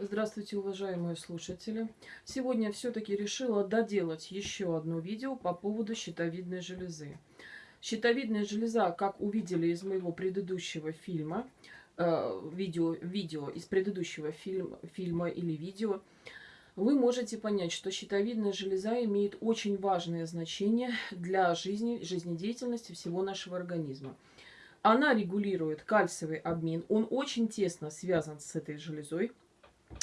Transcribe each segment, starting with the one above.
Здравствуйте, уважаемые слушатели! Сегодня все-таки решила доделать еще одно видео по поводу щитовидной железы. Щитовидная железа, как увидели из моего предыдущего фильма, э, видео, видео из предыдущего фильм, фильма или видео, вы можете понять, что щитовидная железа имеет очень важное значение для жизни, жизнедеятельности всего нашего организма. Она регулирует кальциевый обмен, он очень тесно связан с этой железой,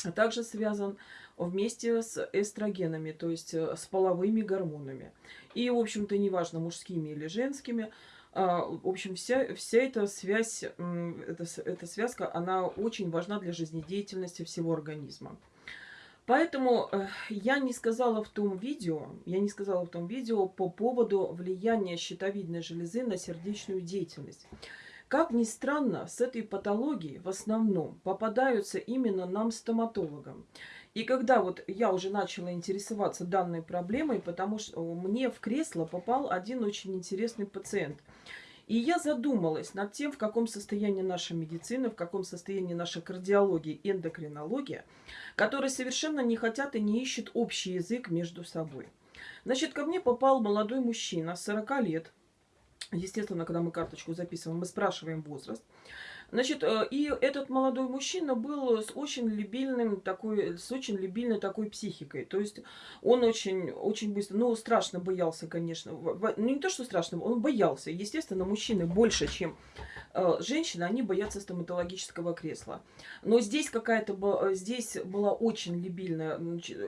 а также связан вместе с эстрогенами, то есть э, с половыми гормонами. И, в общем-то, неважно, мужскими или женскими, а, в общем, вся, вся эта связь, эта, эта связка, она очень важна для жизнедеятельности всего организма. Поэтому э, я не сказала в том видео, я не сказала в том видео по поводу влияния щитовидной железы на сердечную деятельность. Как ни странно, с этой патологией в основном попадаются именно нам, стоматологам. И когда вот я уже начала интересоваться данной проблемой, потому что мне в кресло попал один очень интересный пациент. И я задумалась над тем, в каком состоянии наша медицина, в каком состоянии наша кардиология эндокринология, которые совершенно не хотят и не ищут общий язык между собой. Значит, ко мне попал молодой мужчина 40 лет, Естественно, когда мы карточку записываем, мы спрашиваем возраст. Значит, э, и этот молодой мужчина был с очень любильным такой, с очень любильной такой психикой. То есть он очень, очень быстро, ну, страшно боялся, конечно. Ну, не то, что страшно, он боялся. Естественно, мужчины больше, чем э, женщины, они боятся стоматологического кресла. Но здесь какая-то, здесь была очень любильная,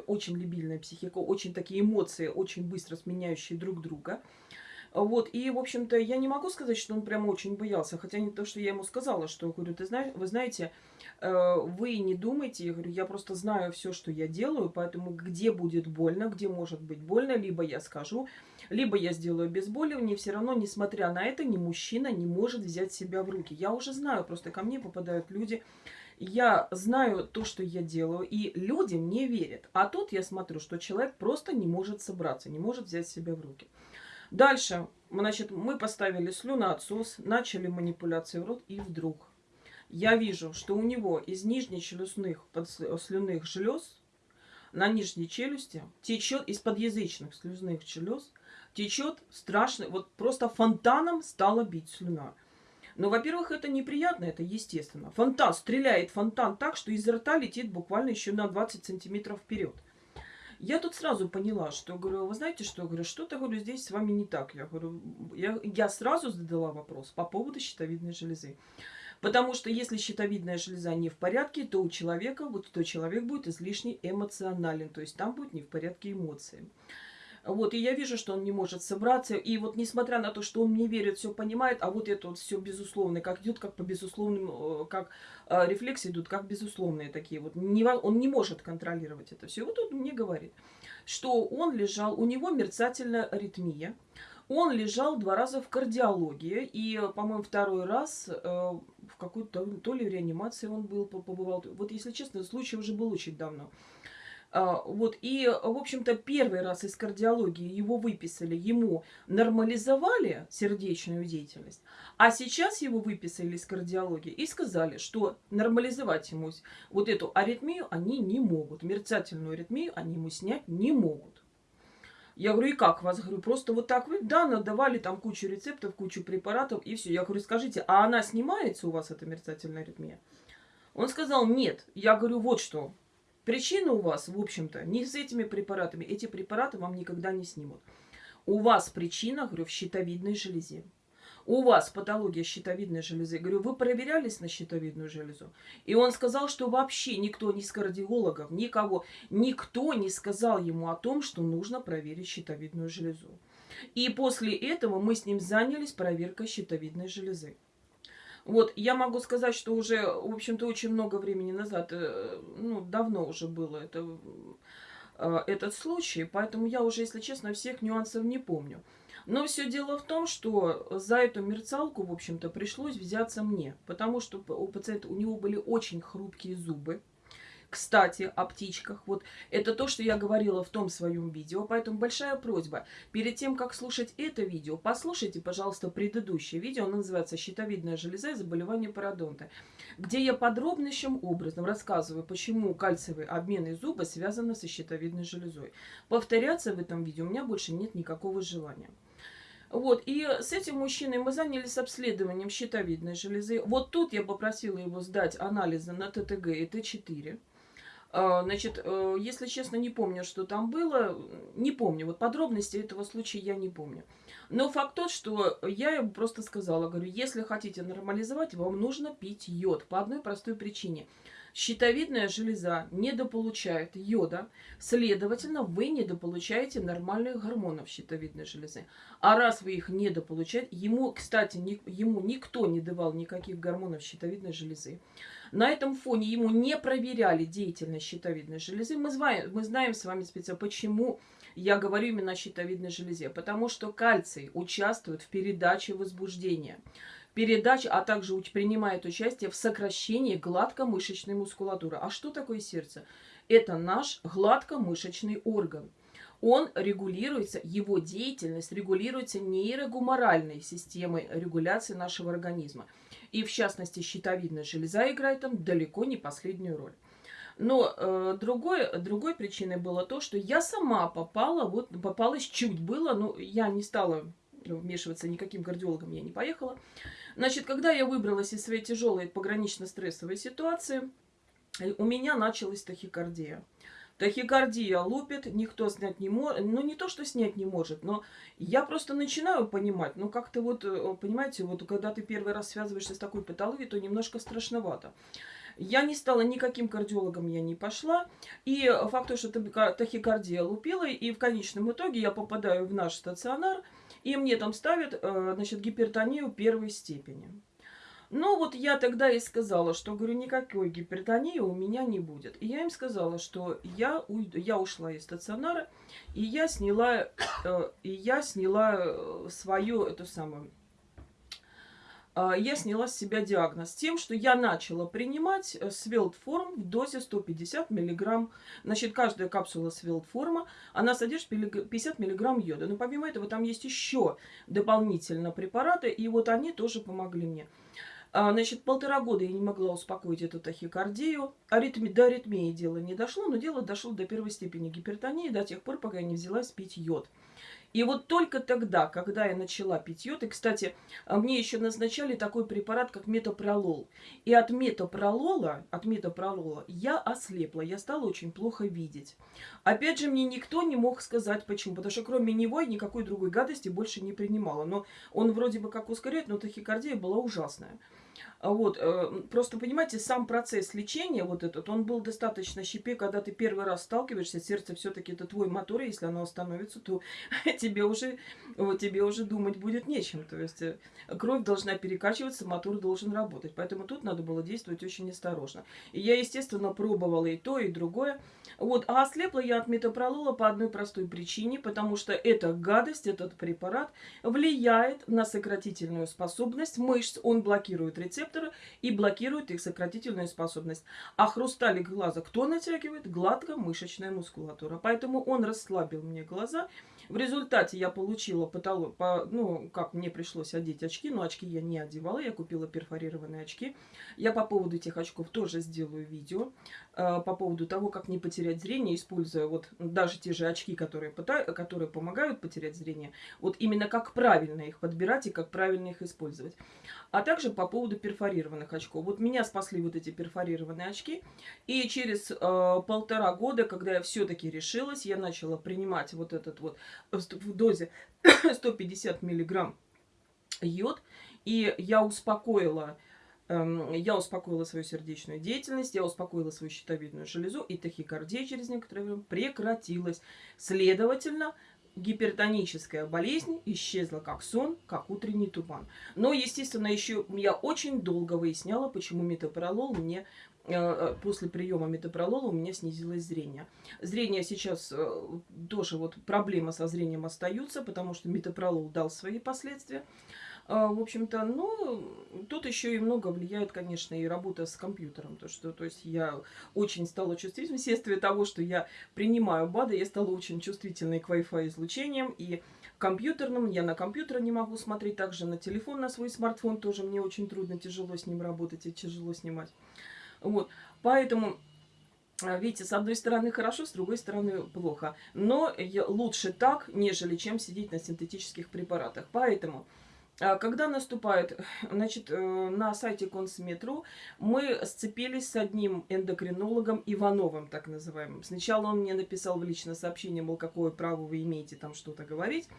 очень любильная психика, очень такие эмоции, очень быстро сменяющие друг друга. Вот, и, в общем-то, я не могу сказать, что он прям очень боялся, хотя не то, что я ему сказала, что, говорю, ты знаешь, вы знаете, э, вы не думайте, я говорю, я просто знаю все, что я делаю, поэтому где будет больно, где может быть больно, либо я скажу, либо я сделаю обезболивание, все равно, несмотря на это, ни мужчина не может взять себя в руки. Я уже знаю, просто ко мне попадают люди, я знаю то, что я делаю, и люди мне верят. А тут я смотрю, что человек просто не может собраться, не может взять себя в руки. Дальше, значит, мы поставили слюноотсос, начали манипуляции в рот, и вдруг я вижу, что у него из нижнечелюстных слюнных желез на нижней челюсти течет, из подъязычных слюзных желез течет страшный, вот просто фонтаном стала бить слюна. Но, во-первых, это неприятно, это естественно. Фонтан, стреляет фонтан так, что из рта летит буквально еще на 20 сантиметров вперед. Я тут сразу поняла, что, говорю, вы знаете что, говорю, что-то, говорю, здесь с вами не так. Я говорю, я, я сразу задала вопрос по поводу щитовидной железы. Потому что если щитовидная железа не в порядке, то у человека, вот то человек будет излишне эмоционален, то есть там будет не в порядке эмоции. Вот, и я вижу, что он не может собраться. И вот несмотря на то, что он мне верит, все понимает, а вот это вот все безусловно, как идет, как по безусловным, э, как э, рефлексы идут, как безусловные такие. Вот не, он не может контролировать это все. И вот он мне говорит, что он лежал, у него мерцательная аритмия. Он лежал два раза в кардиологии, и, по-моему, второй раз э, в какой-то, то ли в реанимации он был, побывал. Вот, если честно, случай уже был очень давно. А, вот, и, в общем-то, первый раз из кардиологии его выписали, ему нормализовали сердечную деятельность, а сейчас его выписали из кардиологии и сказали, что нормализовать ему вот эту аритмию они не могут, мерцательную аритмию они ему снять не могут. Я говорю, и как вас? Говорю, просто вот так вы, да, надавали там кучу рецептов, кучу препаратов, и все. Я говорю, скажите, а она снимается у вас, эта мерцательная аритмия? Он сказал, нет. Я говорю, вот что, Причина у вас, в общем-то, не с этими препаратами. Эти препараты вам никогда не снимут. У вас причина, говорю, в щитовидной железе. У вас патология щитовидной железы. Говорю, вы проверялись на щитовидную железу? И он сказал, что вообще никто ни из кардиологов, никого, никто не сказал ему о том, что нужно проверить щитовидную железу. И после этого мы с ним занялись проверкой щитовидной железы. Вот, я могу сказать, что уже, в общем-то, очень много времени назад, э, ну, давно уже было это, э, этот случай, поэтому я уже, если честно, всех нюансов не помню. Но все дело в том, что за эту мерцалку, в общем-то, пришлось взяться мне, потому что у пациента, у него были очень хрупкие зубы, Кстати, о птичках. Вот это то, что я говорила в том своем видео. Поэтому большая просьба. Перед тем, как слушать это видео, послушайте, пожалуйста, предыдущее видео. Оно называется «Щитовидная железа и заболевание пародонта», где я подробнейшим образом рассказываю, почему кальциевые обменные зубы связаны со щитовидной железой. Повторяться в этом видео у меня больше нет никакого желания. Вот, и с этим мужчиной мы занялись обследованием щитовидной железы. Вот тут я попросила его сдать анализы на ТТГ и Т4. А, значит, э, если честно, не помню, что там было. Не помню. Вот подробности этого случая я не помню. Но факт тот, что я ему просто сказала, говорю, если хотите нормализовать, вам нужно пить йод. По одной простой причине – Щитовидная железа недополучает йода, следовательно, вы недополучаете нормальных гормонов щитовидной железы. А раз вы их недополучаете, ему, кстати, ни, ему никто не давал никаких гормонов щитовидной железы. На этом фоне ему не проверяли деятельность щитовидной железы. Мы знаем, мы знаем с вами специально, почему я говорю именно о щитовидной железе. Потому что кальций участвует в передаче возбуждения передач, а также принимает участие в сокращении гладкомышечной мускулатуры. А что такое сердце? Это наш гладкомышечный орган. Он регулируется, его деятельность регулируется нейрогуморальной системой регуляции нашего организма. И в частности щитовидная железа играет там далеко не последнюю роль. Но э, другой, другой причиной было то, что я сама попала, вот попалась чуть было, но я не стала вмешиваться никаким кардиологом, я не поехала. Значит, когда я выбралась из своей тяжелой погранично-стрессовой ситуации, у меня началась тахикардия. Тахикардия лупит, никто снять не может. Ну, не то, что снять не может, но я просто начинаю понимать. Ну, как-то вот, э, понимаете, вот когда ты первый раз связываешься с такой патологией, то немножко страшновато. Я не стала никаким кардиологом, я не пошла. И факт то, что тахикардия лупила, и в конечном итоге я попадаю в наш стационар – и мне там ставят, э, значит, гипертонию первой степени. Ну, вот я тогда и сказала, что, говорю, никакой гипертонии у меня не будет. И я им сказала, что я, уйду, я ушла из стационара, и я сняла, э, и я сняла э, свою, эту самую, а, я сняла с себя диагноз тем, что я начала принимать э, свелтформ в дозе 150 мг. Значит, каждая капсула свелтформа, она содержит 50 мг йода. Но помимо этого там есть еще дополнительно препараты, и вот они тоже помогли мне. А, значит, полтора года я не могла успокоить эту тахикардию. Аритми, до аритмии дело не дошло, но дело дошло до первой степени гипертонии до тех пор, пока я не взялась пить йод. И вот только тогда, когда я начала пить йод, и, кстати, а, мне еще назначали такой препарат, как метопролол. И от метопролола, от метопролола я ослепла, я стала очень плохо видеть. Опять же, мне никто не мог сказать, почему. Потому что кроме него я никакой другой гадости больше не принимала. Но он вроде бы как ускоряет, но тахикардия была ужасная. А вот, э, просто понимаете, сам процесс лечения вот этот, он был достаточно щепе, когда ты первый раз сталкиваешься, сердце все-таки это твой мотор, и если оно остановится, то тебе уже, вот, тебе уже думать будет нечем. То есть э, кровь должна перекачиваться, мотор должен работать. Поэтому тут надо было действовать очень осторожно. И я, естественно, пробовала и то, и другое. Вот, а ослепла я от метапролола по одной простой причине, потому что эта гадость, этот препарат влияет на сократительную способность мышц, он блокирует рецепторы, и блокирует их сократительную способность. А хрусталик глаза кто натягивает? Гладкомышечная мускулатура. Поэтому он расслабил мне глаза в результате я получила потолок, по, ну, как мне пришлось одеть очки, но очки я не одевала, я купила перфорированные очки. Я по поводу этих очков тоже сделаю видео, по поводу того, как не потерять зрение, используя вот даже те же очки, которые, которые помогают потерять зрение, вот именно как правильно их подбирать и как правильно их использовать. А также по поводу перфорированных очков. Вот меня спасли вот эти перфорированные очки, и через э, полтора года, когда я все-таки решилась, я начала принимать вот этот вот в дозе 150 миллиграмм йод. И я успокоила, я успокоила свою сердечную деятельность, я успокоила свою щитовидную железу, и тахикардия через некоторое время прекратилась. Следовательно, гипертоническая болезнь исчезла как сон, как утренний туман. Но, естественно, еще я очень долго выясняла, почему метапролол мне Э, э, после приема метапролола у меня снизилось зрение. Зрение сейчас э, тоже вот проблема со зрением остаются, потому что метапролол дал свои последствия. А, в общем-то, ну, тут еще и много влияет, конечно, и работа с компьютером. То, что, то есть я очень стала чувствительной вследствие того, что я принимаю БАДы, я стала очень чувствительной к Wi-Fi излучениям и компьютерным. Я на компьютер не могу смотреть, также на телефон, на свой смартфон тоже мне очень трудно, тяжело с ним работать и тяжело снимать. Вот, поэтому а, видите, с одной стороны хорошо, с другой стороны плохо. Но лучше так, нежели чем сидеть на синтетических препаратах. Поэтому когда наступает, значит, э, на сайте Консметру мы сцепились с одним эндокринологом Ивановым, так называемым. Сначала он мне написал в личное сообщение, мол, какое право вы имеете там что-то говорить.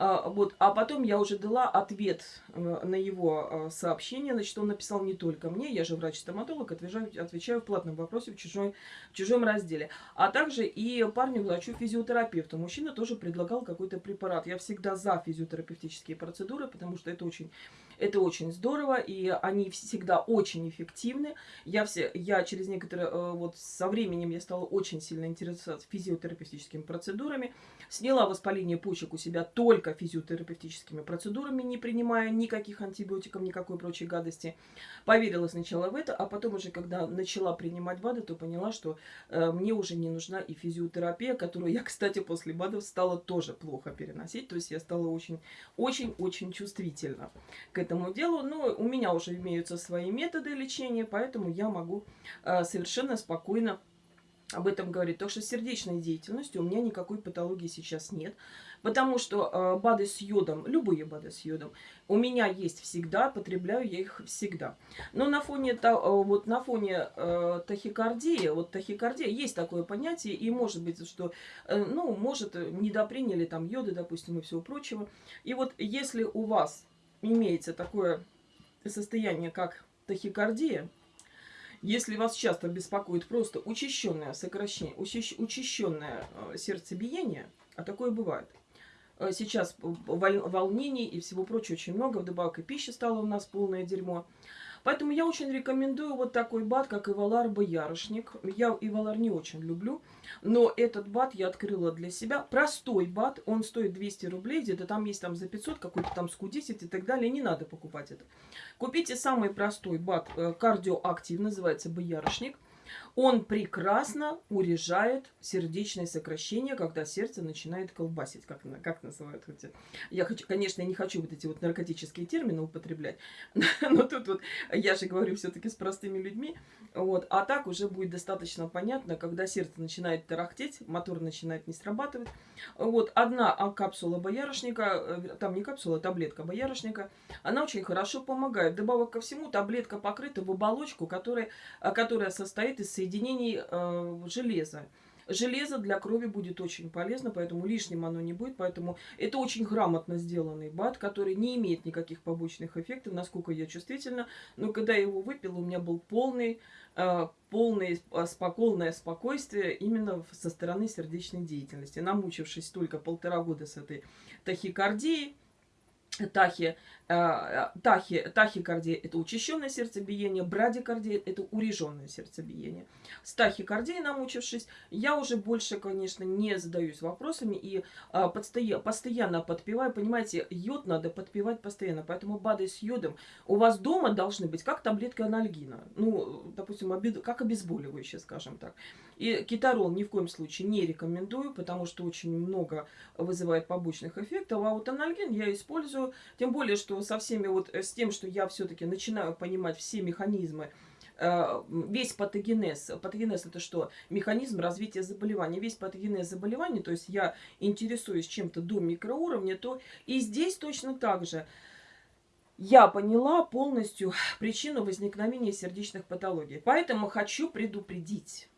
А, вот, а потом я уже дала ответ э, на его э, сообщение. Значит, он написал не только мне, я же врач-стоматолог, отвечаю, отвечаю в платном вопросе в, чужой, в чужом разделе. А также и парню врачу физиотерапевту. Мужчина тоже предлагал какой-то препарат. Я всегда за физиотерапевтические процедуры, потому что это очень это очень здорово, и они всегда очень эффективны. Я, все, я через некоторое, э, вот со временем я стала очень сильно интересоваться физиотерапевтическими процедурами. Сняла воспаление почек у себя только физиотерапевтическими процедурами, не принимая никаких антибиотиков, никакой прочей гадости. Поверила сначала в это, а потом уже, когда начала принимать БАДы, то поняла, что э, мне уже не нужна и физиотерапия, которую я, кстати, после БАДов стала тоже плохо переносить. То есть я стала очень-очень-очень чувствительна к этому делу. Но у меня уже имеются свои методы лечения, поэтому я могу э, совершенно спокойно об этом говорить. То, что с сердечной деятельностью у меня никакой патологии сейчас нет. Потому что э, БАДы с йодом, любые БАДы с йодом, у меня есть всегда, потребляю я их всегда. Но на фоне, то, э, вот на фоне э, тахикардии, вот тахикардия, есть такое понятие, и может быть, что, э, ну, может, недоприняли там йоды, допустим, и всего прочего. И вот если у вас имеется такое состояние, как тахикардия, если вас часто беспокоит просто учащенное сокращение, учащенное э, сердцебиение, а такое бывает, э, сейчас волнений и всего прочего очень много, вдобавок и пища стала у нас полное дерьмо, Поэтому я очень рекомендую вот такой бат, как Ивалар Боярышник. Я Ивалар не очень люблю, но этот бат я открыла для себя. Простой бат, он стоит 200 рублей, где-то там есть там за 500, какой-то там ску 10 и так далее. Не надо покупать это. Купите самый простой бат, э, кардиоактив, называется Боярышник. Он прекрасно урежает сердечное сокращение, когда сердце начинает колбасить, как, как называют. Хотя. Я хочу, конечно, не хочу вот эти вот наркотические термины употреблять, но тут вот я же говорю все-таки с простыми людьми. Вот, а так уже будет достаточно понятно, когда сердце начинает тарахтеть, мотор начинает не срабатывать. Вот одна капсула боярышника, э, там не капсула, а таблетка боярышника, она очень хорошо помогает. Добавок ко всему, таблетка покрыта в оболочку, которая, которая состоит из соединений э, железа. Железо для крови будет очень полезно, поэтому лишним оно не будет. Поэтому это очень грамотно сделанный БАД, который не имеет никаких побочных эффектов, насколько я чувствительна. Но когда я его выпила, у меня был полный, э, полное, спокойное спокойствие именно со стороны сердечной деятельности. Намучившись только полтора года с этой тахикардией, тахи, тахи, тахикардия – это учащенное сердцебиение, брадикардия – это уреженное сердцебиение. С тахикардией намучившись, я уже больше, конечно, не задаюсь вопросами и а, постоянно подпиваю. Понимаете, йод надо подпивать постоянно, поэтому БАДы с йодом у вас дома должны быть как таблетка анальгина. Ну, допустим, обед, как обезболивающее, скажем так. И кетарол ни в коем случае не рекомендую, потому что очень много вызывает побочных эффектов. А вот анальгин я использую, тем более, что со всеми вот э, с тем, что я все-таки начинаю понимать все механизмы, э, весь патогенез. Патогенез это что? Механизм развития заболевания. Весь патогенез заболевания, то есть я интересуюсь чем-то до микроуровня, то и здесь точно так же я поняла полностью причину возникновения сердечных патологий. Поэтому хочу предупредить.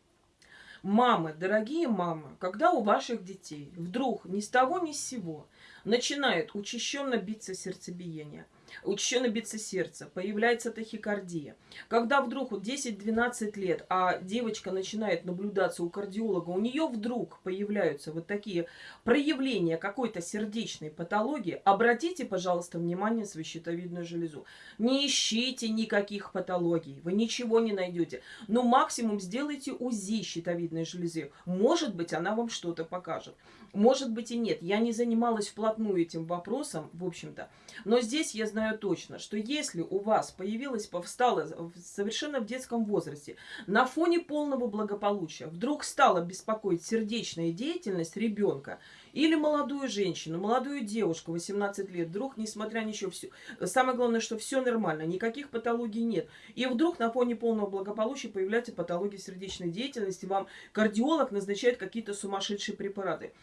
Мамы, дорогие мамы, когда у ваших детей вдруг ни с того ни с сего начинает учащенно биться сердцебиение – учащенно биться сердце, появляется тахикардия. Когда вдруг вот 10-12 лет, а девочка начинает наблюдаться у кардиолога, у нее вдруг появляются вот такие проявления какой-то сердечной патологии, обратите, пожалуйста, внимание свою щитовидную железу. Не ищите никаких патологий, вы ничего не найдете. Но максимум сделайте УЗИ щитовидной железы. Может быть, она вам что-то покажет. Может быть и нет. Я не занималась вплотную этим вопросом, в общем-то. Но здесь я знаю, точно, что если у вас появилась, повстала совершенно в детском возрасте, на фоне полного благополучия, вдруг стала беспокоить сердечная деятельность ребенка, или молодую женщину, молодую девушку, 18 лет, вдруг, несмотря что, все, самое главное, что все нормально, никаких патологий нет. И вдруг на фоне полного благополучия появляется патология сердечной деятельности, вам кардиолог назначает какие-то сумасшедшие препараты.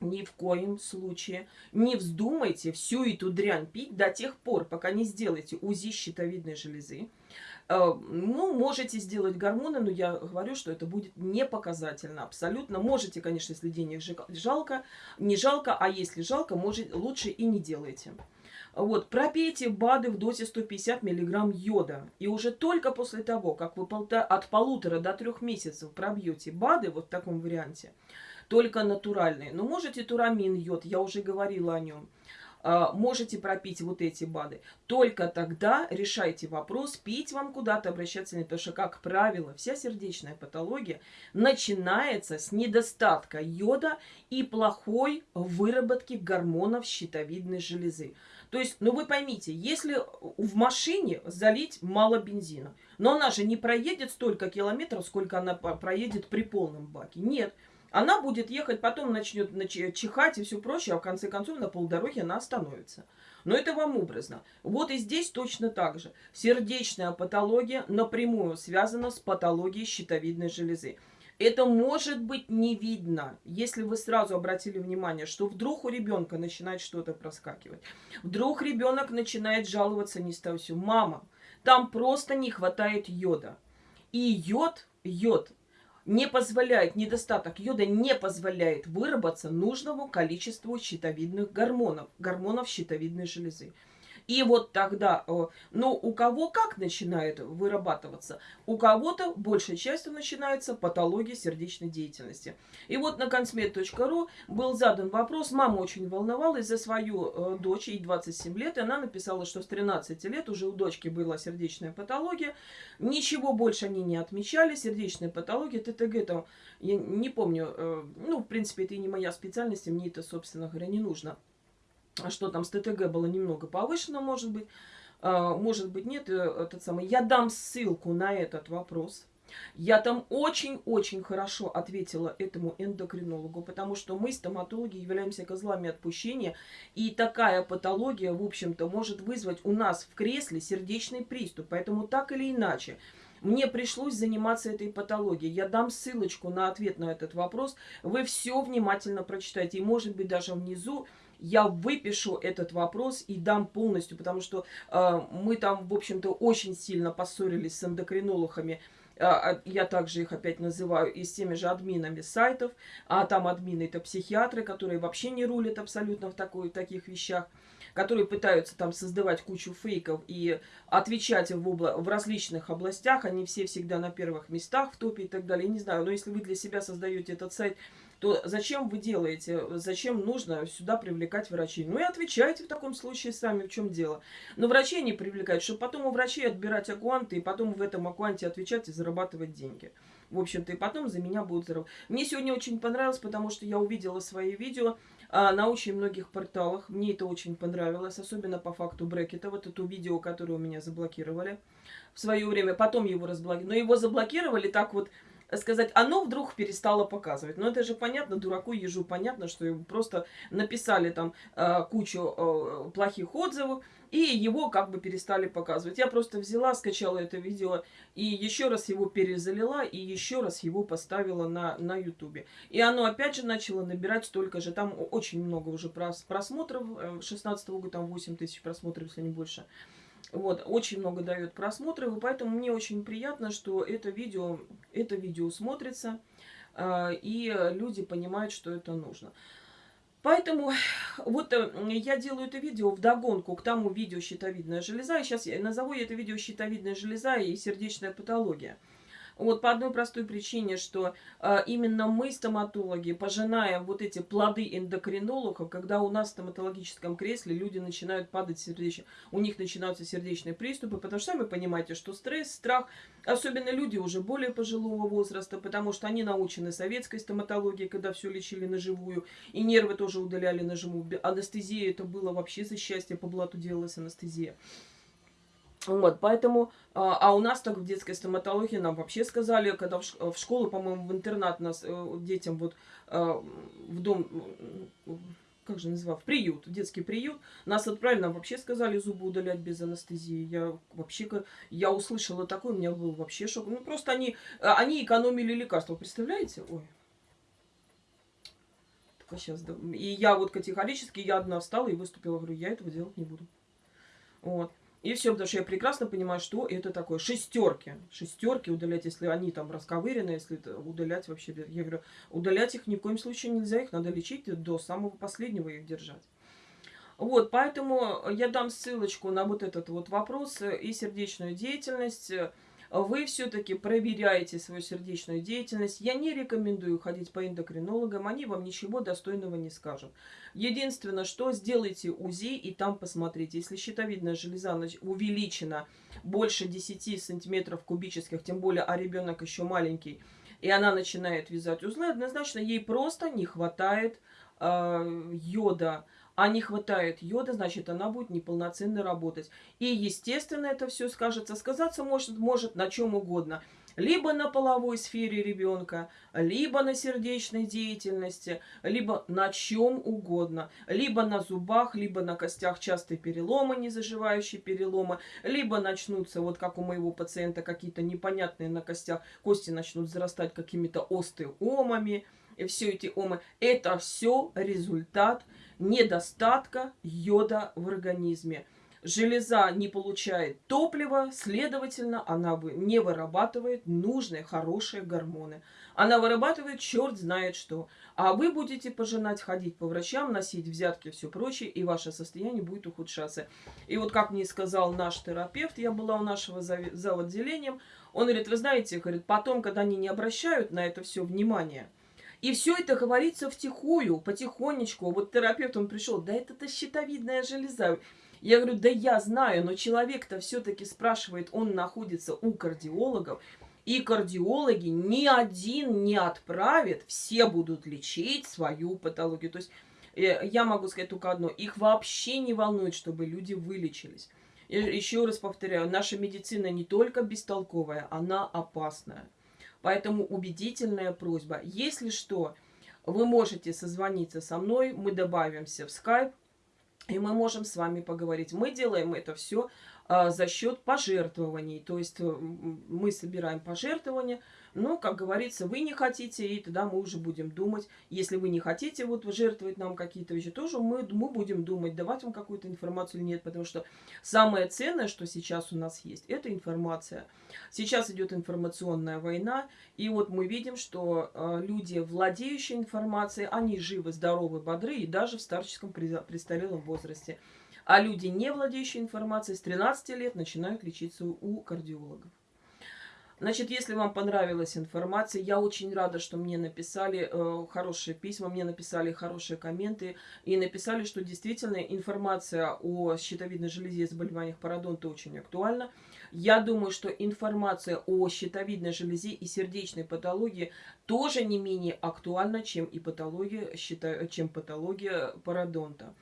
Ни в коем случае не вздумайте всю эту дрянь пить до тех пор, пока не сделаете УЗИ щитовидной железы, Э, ну, можете сделать гормоны, но я говорю, что это будет не показательно абсолютно. Можете, конечно, если денег жалко, не жалко, а если жалко, может, лучше и не делайте. Вот, пропейте БАДы в дозе 150 мг йода. И уже только после того, как вы от полутора до трех месяцев пробьете БАДы вот в таком варианте, только натуральные. Но можете турамин йод, я уже говорила о нем. А, можете пропить вот эти БАДы. Только тогда решайте вопрос, пить вам куда-то, обращаться нет. Потому что, как правило, вся сердечная патология начинается с недостатка йода и плохой выработки гормонов щитовидной железы. То есть, ну вы поймите, если в машине залить мало бензина, но она же не проедет столько километров, сколько она проедет при полном баке. Нет, она будет ехать, потом начнет чихать и все прочее, а в конце концов на полдороге она остановится. Но это вам образно. Вот и здесь точно так же. Сердечная патология напрямую связана с патологией щитовидной железы. Это может быть не видно, если вы сразу обратили внимание, что вдруг у ребенка начинает что-то проскакивать. Вдруг ребенок начинает жаловаться не с того все. Мама, там просто не хватает йода. И йод, йод не позволяет, недостаток йода не позволяет выработаться нужному количеству щитовидных гормонов, гормонов щитовидной железы. И вот тогда, ну, у кого как начинает вырабатываться? У кого-то большей частью начинается патология сердечной деятельности. И вот на консмет.ру был задан вопрос, мама очень волновалась за свою э, дочь, ей 27 лет, и она написала, что с 13 лет уже у дочки была сердечная патология, ничего больше они не отмечали, сердечная патология, ТТГ там, я не помню, э, ну, в принципе, это и не моя специальность, и мне это, собственно говоря, не нужно. А что там с ТТГ было немного повышено, может быть. А, может быть, нет, э, этот самый. Я дам ссылку на этот вопрос. Я там очень-очень хорошо ответила этому эндокринологу, потому что мы, стоматологи, являемся козлами отпущения, и такая патология, в общем-то, может вызвать у нас в кресле сердечный приступ. Поэтому так или иначе, мне пришлось заниматься этой патологией. Я дам ссылочку на ответ на этот вопрос. Вы все внимательно прочитайте. И, может быть, даже внизу я выпишу этот вопрос и дам полностью, потому что э, мы там, в общем-то, очень сильно поссорились с эндокринологами. Э, я также их опять называю и с теми же админами сайтов. А там админы это психиатры, которые вообще не рулят абсолютно в, такой, в таких вещах которые пытаются там создавать кучу фейков и отвечать в, обла в различных областях. Они все всегда на первых местах в топе и так далее. не знаю, но если вы для себя создаете этот сайт то зачем вы делаете, зачем нужно сюда привлекать врачей? Ну и отвечайте в таком случае сами, в чем дело. Но врачей не привлекать, чтобы потом у врачей отбирать аккуанты, и потом в этом аккуанте отвечать и зарабатывать деньги. В общем-то, и потом за меня будут зарабатывать. Мне сегодня очень понравилось, потому что я увидела свои видео а, на очень многих порталах. Мне это очень понравилось, особенно по факту брекета. Вот это видео, которое у меня заблокировали в свое время. Потом его разблокировали. Но его заблокировали так вот сказать, оно вдруг перестало показывать. Но это же понятно, дураку ежу понятно, что ему просто написали там э, кучу э, плохих отзывов, и его как бы перестали показывать. Я просто взяла, скачала это видео и еще раз его перезалила, и еще раз его поставила на, на ютубе. И оно опять же начало набирать столько же. Там очень много уже просмотров. 16 э, года там 8 тысяч просмотров, если не больше. Вот, очень много дает просмотров, и поэтому мне очень приятно, что это видео, это видео смотрится, э, и люди понимают, что это нужно. Поэтому вот э, я делаю это видео в догонку к тому видео «Щитовидная железа». И сейчас я назову это видео «Щитовидная железа и сердечная патология». Вот по одной простой причине, что э, именно мы, стоматологи, пожинаем вот эти плоды эндокринологов, когда у нас в стоматологическом кресле люди начинают падать сердечно, у них начинаются сердечные приступы, потому что сами понимаете, что стресс, страх, особенно люди уже более пожилого возраста, потому что они научены советской стоматологией, когда все лечили на живую, и нервы тоже удаляли на живую. Анестезия это было вообще за счастье, по блату делалась анестезия. Вот, поэтому, а, а у нас так в детской стоматологии нам вообще сказали, когда в, школу, по-моему, в интернат нас э, детям вот э, в дом, как же называл, в приют, в детский приют, нас отправили, нам вообще сказали зубы удалять без анестезии. Я вообще, я услышала такое, у меня был вообще шок. Ну, просто они, они экономили лекарства, представляете? Ой. Только сейчас, да. И я вот категорически, я одна встала и выступила, говорю, я этого делать не буду. Вот. И все, потому что я прекрасно понимаю, что это такое. Шестерки. Шестерки удалять, если они там расковырены, если это удалять вообще. Я говорю, удалять их ни в коем случае нельзя, их надо лечить до самого последнего их держать. Вот, поэтому я дам ссылочку на вот этот вот вопрос и сердечную деятельность вы все-таки проверяете свою сердечную деятельность. Я не рекомендую ходить по эндокринологам, они вам ничего достойного не скажут. Единственное, что сделайте УЗИ и там посмотрите. Если щитовидная железа увеличена больше 10 сантиметров кубических, тем более, а ребенок еще маленький, и она начинает вязать узлы, однозначно ей просто не хватает э, йода а не хватает йода, значит, она будет неполноценно работать. И, естественно, это все скажется. Сказаться может, может на чем угодно. Либо на половой сфере ребенка, либо на сердечной деятельности, либо на чем угодно. Либо на зубах, либо на костях частые переломы, незаживающие переломы, либо начнутся, вот как у моего пациента, какие-то непонятные на костях, кости начнут зарастать какими-то остеомами. И все эти омы, это все результат недостатка йода в организме. Железа не получает топлива, следовательно, она не вырабатывает нужные, хорошие гормоны. Она вырабатывает черт знает что. А вы будете пожинать, ходить по врачам, носить взятки все прочее, и ваше состояние будет ухудшаться. И вот как мне сказал наш терапевт, я была у нашего зав. отделением, он говорит, вы знаете, говорит, потом, когда они не обращают на это все внимание – и все это говорится втихую, потихонечку. Вот терапевт, он пришел, да это-то щитовидная железа. Я говорю, да я знаю, но человек-то все-таки спрашивает, он находится у кардиологов. И кардиологи ни один не отправит, все будут лечить свою патологию. То есть э, я могу сказать только одно, их вообще не волнует, чтобы люди вылечились. Еще раз повторяю, наша медицина не только бестолковая, она опасная. Поэтому убедительная просьба. Если что, вы можете созвониться со мной, мы добавимся в скайп, и мы можем с вами поговорить. Мы делаем это все за счет пожертвований. То есть э, мы собираем пожертвования, но, как говорится, вы не хотите, и тогда мы уже будем думать. Если вы не хотите вот жертвовать нам какие-то вещи, тоже мы, мы будем думать, давать вам какую-то информацию или нет. Потому что самое ценное, что сейчас у нас есть, это информация. Сейчас идет информационная война, и вот мы видим, что э, люди, владеющие информацией, они живы, здоровы, бодры, и даже в старческом престарелом возрасте. А люди, не владеющие информацией, с 13 лет начинают лечиться у кардиологов. Значит, если вам понравилась информация, я очень рада, что мне написали э, хорошие письма, мне написали хорошие комменты и написали, что действительно информация о щитовидной железе и заболеваниях пародонта очень актуальна. Я думаю, что информация о щитовидной железе и сердечной патологии тоже не менее актуальна, чем и патология, чем патология пародонта.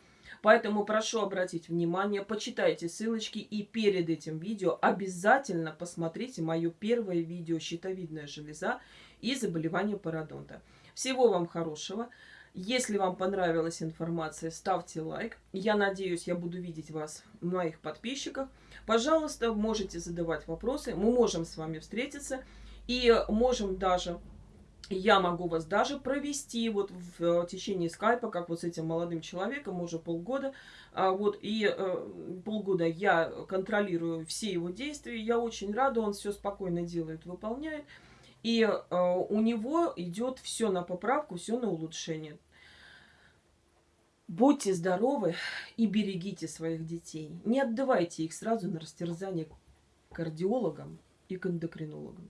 Поэтому прошу обратить внимание, почитайте ссылочки и перед этим видео обязательно посмотрите мое первое видео «Щитовидная железа и заболевания пародонта». Всего вам хорошего! Если вам понравилась информация, ставьте лайк. Я надеюсь, я буду видеть вас, моих подписчиков. Пожалуйста, можете задавать вопросы. Мы можем с вами встретиться и можем даже я могу вас даже провести вот в э, течение скайпа, как вот с этим молодым человеком, уже полгода. А, вот, и э, полгода я контролирую все его действия. Я очень рада, он все спокойно делает, выполняет. И э, у него идет все на поправку, все на улучшение. Будьте здоровы и берегите своих детей. Не отдавайте их сразу на растерзание кардиологам и к эндокринологам.